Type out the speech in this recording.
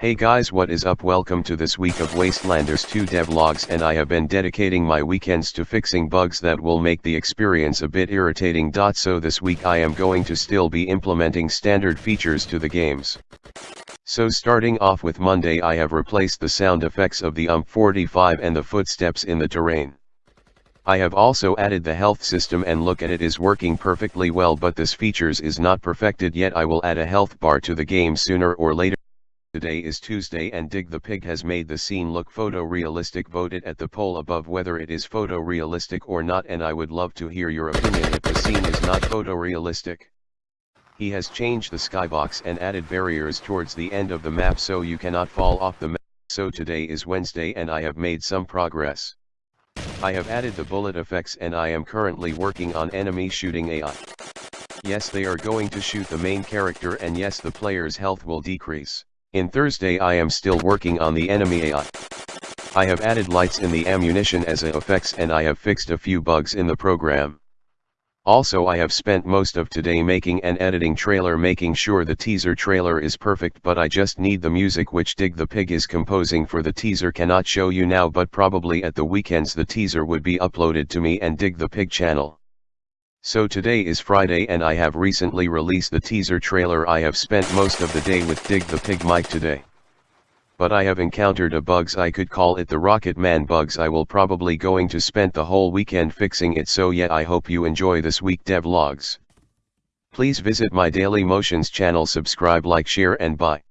Hey guys what is up welcome to this week of Wastelanders 2 devlogs and I have been dedicating my weekends to fixing bugs that will make the experience a bit irritating. So this week I am going to still be implementing standard features to the games. So starting off with Monday I have replaced the sound effects of the UMP45 and the footsteps in the terrain. I have also added the health system and look at it is working perfectly well but this features is not perfected yet I will add a health bar to the game sooner or later. Today is Tuesday and Dig the Pig has made the scene look photorealistic vote it at the poll above whether it is photorealistic or not and I would love to hear your opinion if the scene is not photorealistic. He has changed the skybox and added barriers towards the end of the map so you cannot fall off the map. So today is Wednesday and I have made some progress. I have added the bullet effects and I am currently working on enemy shooting AI. Yes they are going to shoot the main character and yes the player's health will decrease. In Thursday I am still working on the enemy AI. I have added lights in the ammunition as a effects and I have fixed a few bugs in the program. Also I have spent most of today making an editing trailer making sure the teaser trailer is perfect but I just need the music which Dig the Pig is composing for the teaser cannot show you now but probably at the weekends the teaser would be uploaded to me and Dig the Pig channel. So today is Friday and I have recently released the teaser trailer I have spent most of the day with Dig the Pig Mike today. But I have encountered a bugs I could call it the Rocket Man bugs I will probably going to spend the whole weekend fixing it so yeah I hope you enjoy this week devlogs. Please visit my Daily Motions channel subscribe like share and bye.